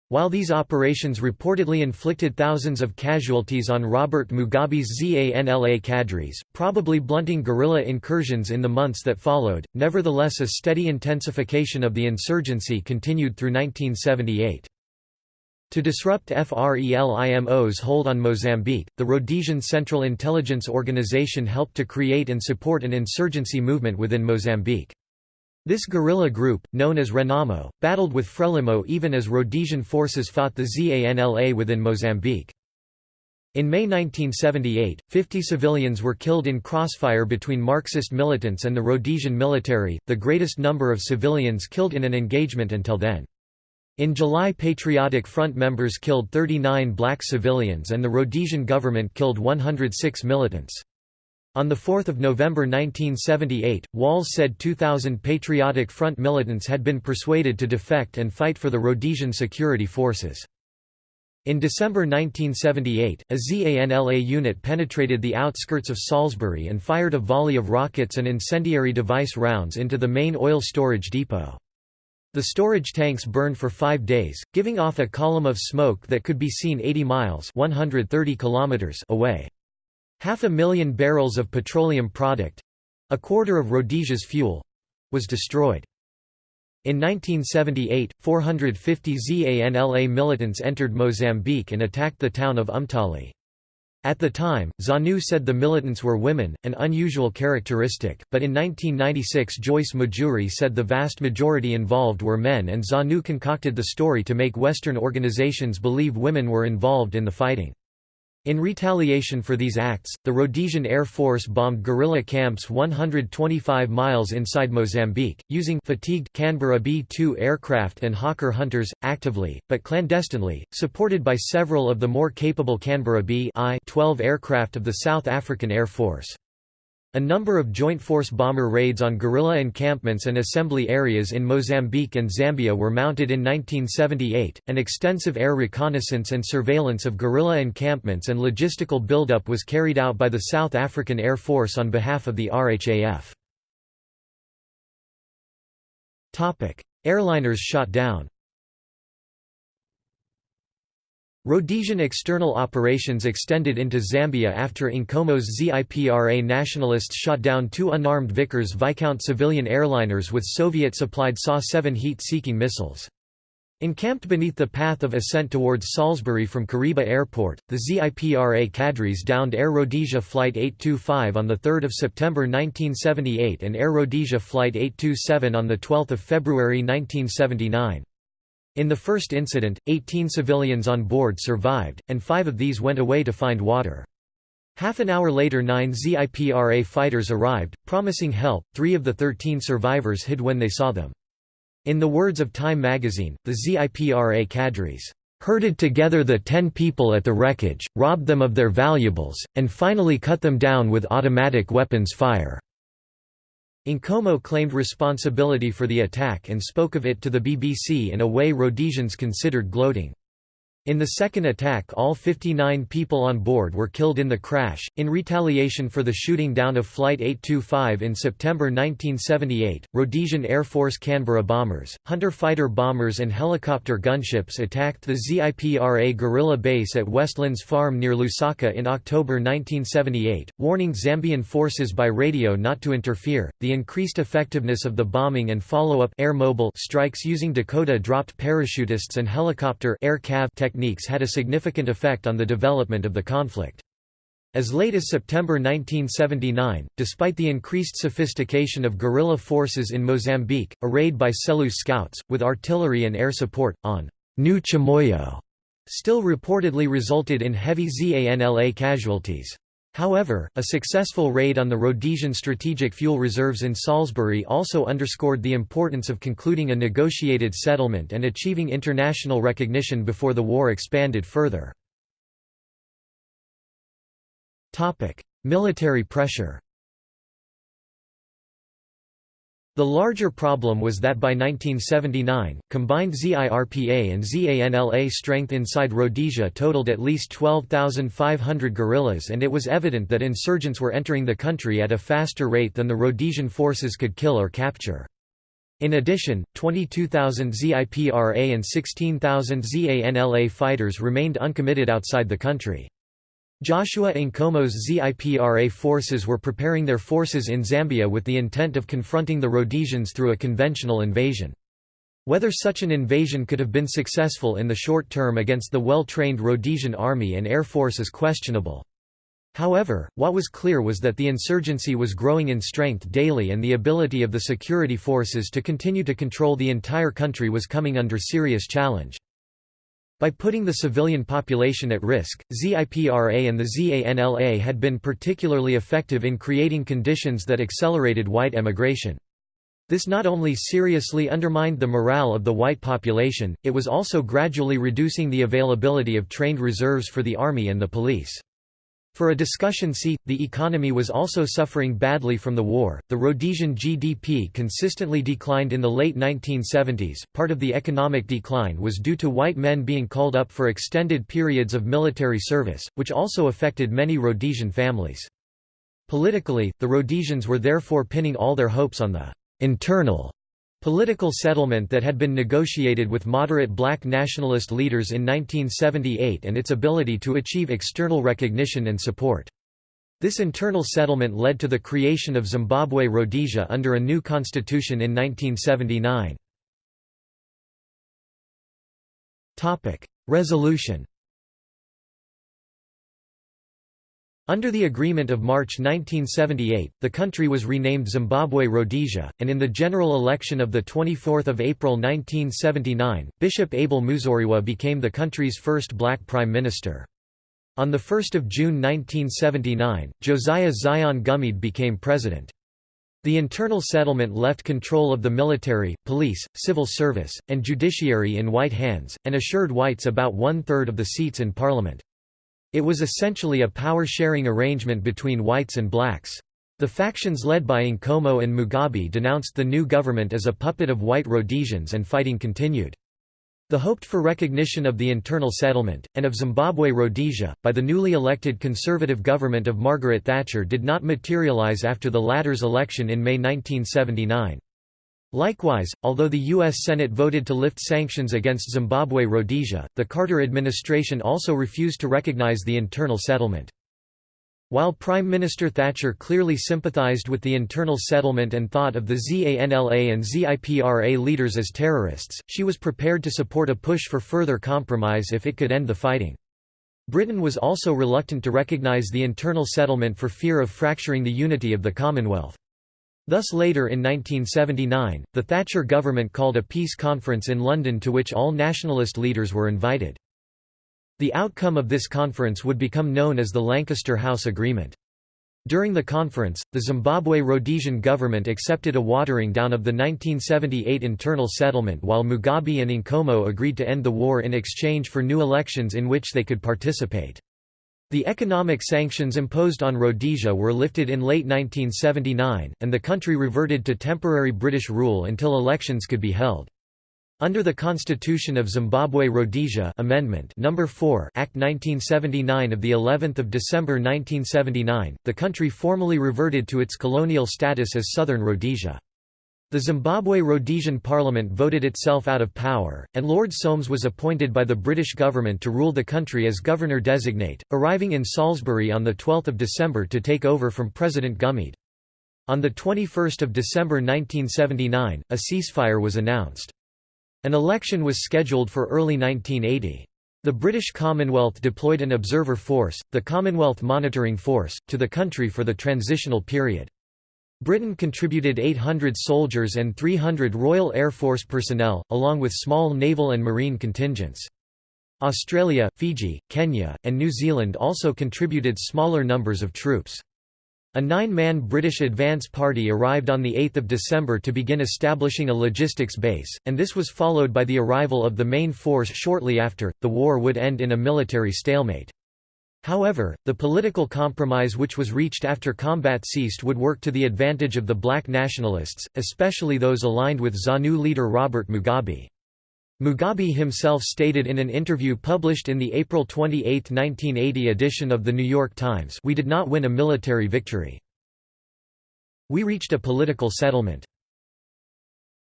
While these operations reportedly inflicted thousands of casualties on Robert Mugabe's ZANLA cadres, probably blunting guerrilla incursions in the months that followed, nevertheless a steady intensification of the insurgency continued through 1978. To disrupt FRELIMO's hold on Mozambique, the Rhodesian Central Intelligence Organization helped to create and support an insurgency movement within Mozambique. This guerrilla group, known as Renamo, battled with Frelimo even as Rhodesian forces fought the ZANLA within Mozambique. In May 1978, 50 civilians were killed in crossfire between Marxist militants and the Rhodesian military, the greatest number of civilians killed in an engagement until then. In July Patriotic Front members killed 39 black civilians and the Rhodesian government killed 106 militants. On 4 November 1978, Walls said 2,000 Patriotic Front militants had been persuaded to defect and fight for the Rhodesian security forces. In December 1978, a ZANLA unit penetrated the outskirts of Salisbury and fired a volley of rockets and incendiary device rounds into the main oil storage depot. The storage tanks burned for five days, giving off a column of smoke that could be seen 80 miles 130 kilometers away. Half a million barrels of petroleum product—a quarter of Rhodesia's fuel, was destroyed. In 1978, 450 ZANLA militants entered Mozambique and attacked the town of Umtali. At the time, ZANU said the militants were women, an unusual characteristic, but in 1996 Joyce Mujuru said the vast majority involved were men and ZANU concocted the story to make Western organizations believe women were involved in the fighting. In retaliation for these acts, the Rhodesian Air Force bombed guerrilla camps 125 miles inside Mozambique, using fatigued Canberra B-2 aircraft and Hawker Hunters, actively, but clandestinely, supported by several of the more capable Canberra B-12 aircraft of the South African Air Force. A number of joint force bomber raids on guerrilla encampments and assembly areas in Mozambique and Zambia were mounted in 1978. An extensive air reconnaissance and surveillance of guerrilla encampments and logistical buildup was carried out by the South African Air Force on behalf of the RHAF. Airliners shot down. Rhodesian external operations extended into Zambia after Nkomo's ZIPRA nationalists shot down two unarmed Vickers Viscount civilian airliners with Soviet-supplied SA-7 heat-seeking missiles. Encamped beneath the path of ascent towards Salisbury from Kariba Airport, the ZIPRA cadres downed Air Rhodesia Flight 825 on 3 September 1978 and Air Rhodesia Flight 827 on 12 February 1979. In the first incident, 18 civilians on board survived, and five of these went away to find water. Half an hour later nine ZIPRA fighters arrived, promising help, three of the 13 survivors hid when they saw them. In the words of Time magazine, the ZIPRA cadres, "...herded together the ten people at the wreckage, robbed them of their valuables, and finally cut them down with automatic weapons fire." Nkomo claimed responsibility for the attack and spoke of it to the BBC in a way Rhodesians considered gloating. In the second attack all 59 people on board were killed in the crash, in retaliation for the shooting down of Flight 825 in September 1978. Rhodesian Air Force Canberra bombers, Hunter fighter bombers and helicopter gunships attacked the ZIPRA guerrilla base at Westlands Farm near Lusaka in October 1978, warning Zambian forces by radio not to interfere. The increased effectiveness of the bombing and follow-up air mobile strikes using Dakota-dropped parachutists and helicopter air cav techniques had a significant effect on the development of the conflict. As late as September 1979, despite the increased sophistication of guerrilla forces in Mozambique, a raid by Selous scouts, with artillery and air support, on New Chimoio, still reportedly resulted in heavy ZANLA casualties. However, a successful raid on the Rhodesian strategic fuel reserves in Salisbury also underscored the importance of concluding a negotiated settlement and achieving international recognition before the war expanded further. Military pressure The larger problem was that by 1979, combined ZIPRA and ZANLA strength inside Rhodesia totaled at least 12,500 guerrillas and it was evident that insurgents were entering the country at a faster rate than the Rhodesian forces could kill or capture. In addition, 22,000 ZIPRA and 16,000 ZANLA fighters remained uncommitted outside the country. Joshua Nkomo's ZIPRA forces were preparing their forces in Zambia with the intent of confronting the Rhodesians through a conventional invasion. Whether such an invasion could have been successful in the short term against the well-trained Rhodesian army and air force is questionable. However, what was clear was that the insurgency was growing in strength daily and the ability of the security forces to continue to control the entire country was coming under serious challenge. By putting the civilian population at risk, ZIPRA and the ZANLA had been particularly effective in creating conditions that accelerated white emigration. This not only seriously undermined the morale of the white population, it was also gradually reducing the availability of trained reserves for the army and the police. For a discussion see, the economy was also suffering badly from the war. The Rhodesian GDP consistently declined in the late 1970s. Part of the economic decline was due to white men being called up for extended periods of military service, which also affected many Rhodesian families. Politically, the Rhodesians were therefore pinning all their hopes on the internal Political settlement that had been negotiated with moderate black nationalist leaders in 1978 and its ability to achieve external recognition and support. This internal settlement led to the creation of Zimbabwe Rhodesia under a new constitution in 1979. Resolution Under the Agreement of March 1978, the country was renamed Zimbabwe Rhodesia, and in the general election of 24 April 1979, Bishop Abel Muzorewa became the country's first black prime minister. On 1 June 1979, Josiah Zion Gumede became president. The internal settlement left control of the military, police, civil service, and judiciary in white hands, and assured whites about one-third of the seats in parliament. It was essentially a power-sharing arrangement between whites and blacks. The factions led by Nkomo and Mugabe denounced the new government as a puppet of white Rhodesians and fighting continued. The hoped for recognition of the internal settlement, and of Zimbabwe Rhodesia, by the newly elected conservative government of Margaret Thatcher did not materialize after the latter's election in May 1979. Likewise, although the U.S. Senate voted to lift sanctions against Zimbabwe Rhodesia, the Carter administration also refused to recognize the internal settlement. While Prime Minister Thatcher clearly sympathized with the internal settlement and thought of the ZANLA and ZIPRA leaders as terrorists, she was prepared to support a push for further compromise if it could end the fighting. Britain was also reluctant to recognize the internal settlement for fear of fracturing the unity of the Commonwealth. Thus later in 1979, the Thatcher government called a peace conference in London to which all nationalist leaders were invited. The outcome of this conference would become known as the Lancaster House Agreement. During the conference, the Zimbabwe Rhodesian government accepted a watering down of the 1978 internal settlement while Mugabe and Nkomo agreed to end the war in exchange for new elections in which they could participate. The economic sanctions imposed on Rhodesia were lifted in late 1979, and the country reverted to temporary British rule until elections could be held. Under the Constitution of Zimbabwe Rhodesia Amendment Number 4 Act 1979 of the 11th of December 1979, the country formally reverted to its colonial status as Southern Rhodesia. The Zimbabwe Rhodesian Parliament voted itself out of power, and Lord Soames was appointed by the British government to rule the country as governor-designate, arriving in Salisbury on 12 December to take over from President Gumede. On 21 December 1979, a ceasefire was announced. An election was scheduled for early 1980. The British Commonwealth deployed an observer force, the Commonwealth Monitoring Force, to the country for the transitional period. Britain contributed 800 soldiers and 300 Royal Air Force personnel, along with small naval and marine contingents. Australia, Fiji, Kenya, and New Zealand also contributed smaller numbers of troops. A nine-man British advance party arrived on 8 December to begin establishing a logistics base, and this was followed by the arrival of the main force shortly after. The war would end in a military stalemate. However, the political compromise which was reached after combat ceased would work to the advantage of the black nationalists, especially those aligned with ZANU leader Robert Mugabe. Mugabe himself stated in an interview published in the April 28, 1980 edition of The New York Times we did not win a military victory. We reached a political settlement.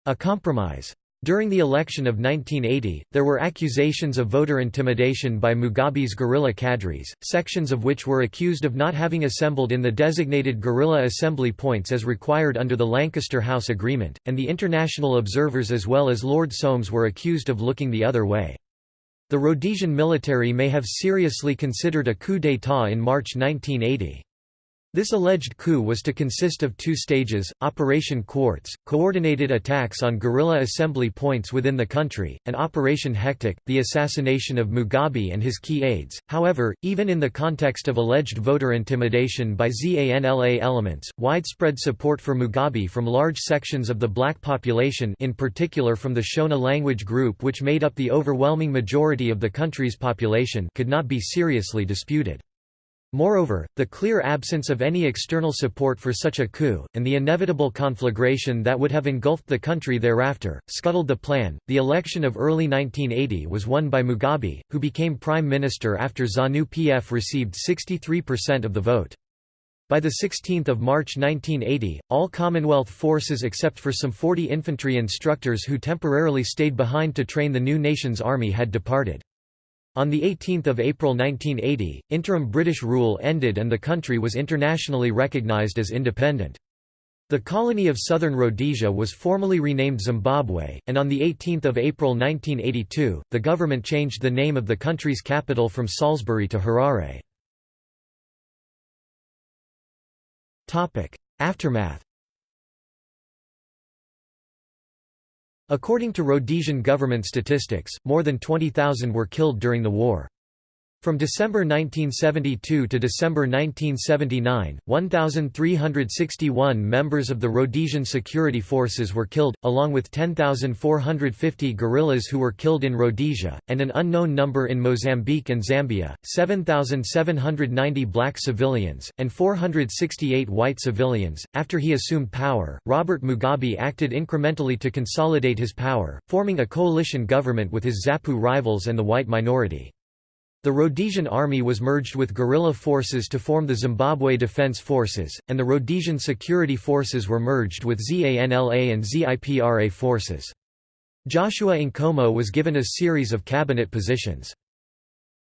A compromise. During the election of 1980, there were accusations of voter intimidation by Mugabe's guerrilla cadres, sections of which were accused of not having assembled in the designated guerrilla assembly points as required under the Lancaster House Agreement, and the international observers as well as Lord Soames were accused of looking the other way. The Rhodesian military may have seriously considered a coup d'état in March 1980. This alleged coup was to consist of two stages, Operation Quartz, coordinated attacks on guerrilla assembly points within the country, and Operation Hectic, the assassination of Mugabe and his key aides. However, even in the context of alleged voter intimidation by ZANLA elements, widespread support for Mugabe from large sections of the black population in particular from the Shona language group which made up the overwhelming majority of the country's population could not be seriously disputed. Moreover, the clear absence of any external support for such a coup, and the inevitable conflagration that would have engulfed the country thereafter, scuttled the plan. The election of early 1980 was won by Mugabe, who became prime minister after ZANU PF received 63% of the vote. By 16 March 1980, all Commonwealth forces except for some 40 infantry instructors who temporarily stayed behind to train the new nation's army had departed. On 18 April 1980, interim British rule ended and the country was internationally recognised as independent. The colony of Southern Rhodesia was formally renamed Zimbabwe, and on 18 April 1982, the government changed the name of the country's capital from Salisbury to Harare. Aftermath According to Rhodesian government statistics, more than 20,000 were killed during the war. From December 1972 to December 1979, 1,361 members of the Rhodesian security forces were killed, along with 10,450 guerrillas who were killed in Rhodesia, and an unknown number in Mozambique and Zambia, 7,790 black civilians, and 468 white civilians. After he assumed power, Robert Mugabe acted incrementally to consolidate his power, forming a coalition government with his ZAPU rivals and the white minority. The Rhodesian army was merged with guerrilla forces to form the Zimbabwe Defence Forces, and the Rhodesian security forces were merged with ZANLA and ZIPRA forces. Joshua Nkomo was given a series of cabinet positions.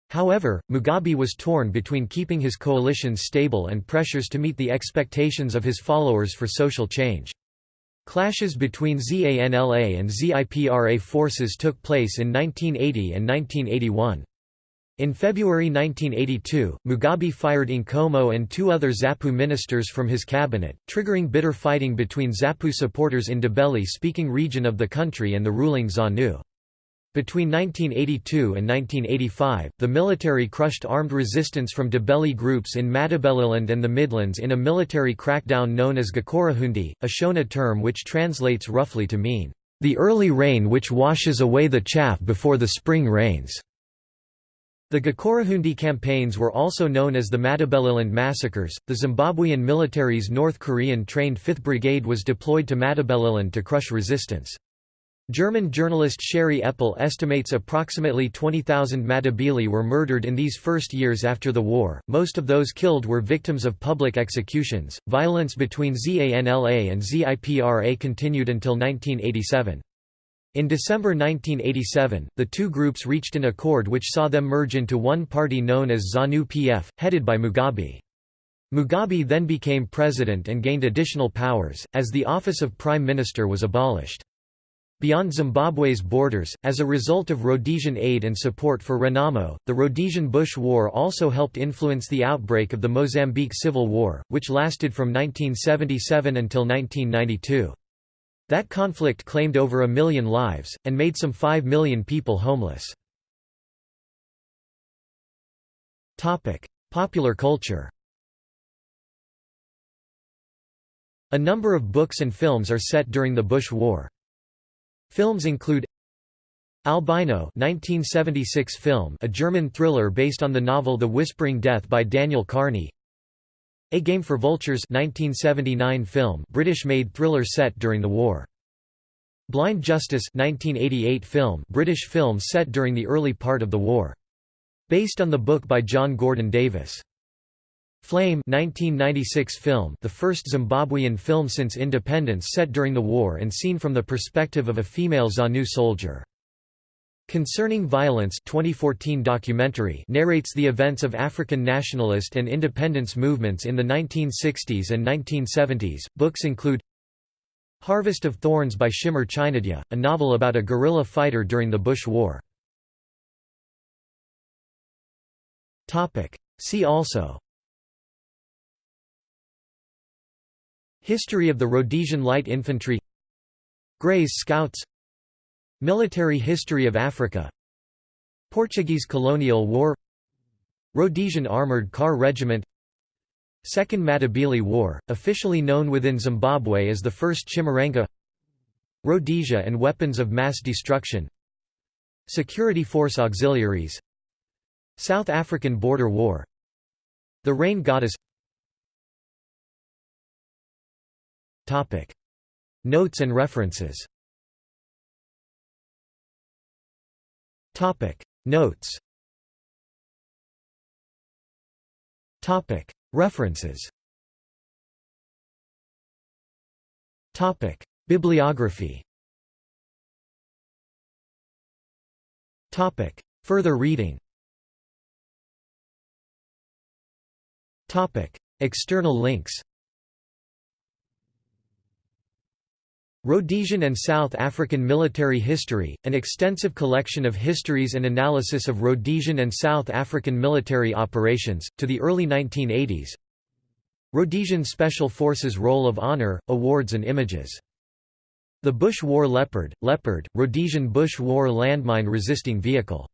However, Mugabe was torn between keeping his coalitions stable and pressures to meet the expectations of his followers for social change. Clashes between ZANLA and ZIPRA forces took place in 1980 and 1981. In February 1982, Mugabe fired Nkomo and two other ZAPU ministers from his cabinet, triggering bitter fighting between ZAPU supporters in Ndebele-speaking region of the country and the ruling ZANU. Between 1982 and 1985, the military crushed armed resistance from Ndebele groups in Matabeleland and the Midlands in a military crackdown known as Gukurahundi, a Shona term which translates roughly to mean, "...the early rain which washes away the chaff before the spring rains." The Gukurahundi campaigns were also known as the Matabeleland massacres. The Zimbabwean military's North Korean trained 5th Brigade was deployed to Matabeleland to crush resistance. German journalist Shari Eppel estimates approximately 20,000 Matabele were murdered in these first years after the war. Most of those killed were victims of public executions. Violence between ZANLA and ZIPRA continued until 1987. In December 1987, the two groups reached an accord which saw them merge into one party known as ZANU-PF, headed by Mugabe. Mugabe then became president and gained additional powers, as the office of prime minister was abolished. Beyond Zimbabwe's borders, as a result of Rhodesian aid and support for Renamo, the Rhodesian Bush War also helped influence the outbreak of the Mozambique Civil War, which lasted from 1977 until 1992. That conflict claimed over a million lives, and made some 5 million people homeless. Popular culture A number of books and films are set during the Bush War. Films include Albino 1976 film a German thriller based on the novel The Whispering Death by Daniel Carney a Game for Vultures 1979 film British-made thriller set during the war. Blind Justice 1988 film British film set during the early part of the war. Based on the book by John Gordon Davis. Flame 1996 film the first Zimbabwean film since independence set during the war and seen from the perspective of a female ZANU soldier. Concerning Violence 2014 documentary narrates the events of African nationalist and independence movements in the 1960s and 1970s. Books include Harvest of Thorns by Shimmer Chinodya, a novel about a guerrilla fighter during the Bush War. See also History of the Rhodesian Light Infantry Greys Scouts Military history of Africa. Portuguese colonial war. Rhodesian Armoured Car Regiment. Second Matabele War, officially known within Zimbabwe as the First Chimurenga Rhodesia and weapons of mass destruction. Security Force Auxiliaries. South African Border War. The Rain Goddess. Notes and references Topic. Notes. Topic. References. Topic. Bibliography. Topic. Further reading. Topic. External links. Rhodesian and South African Military History, an extensive collection of histories and analysis of Rhodesian and South African military operations, to the early 1980s Rhodesian Special Forces Roll of Honor, Awards and Images. The Bush War Leopard, Leopard, Rhodesian Bush War landmine resisting vehicle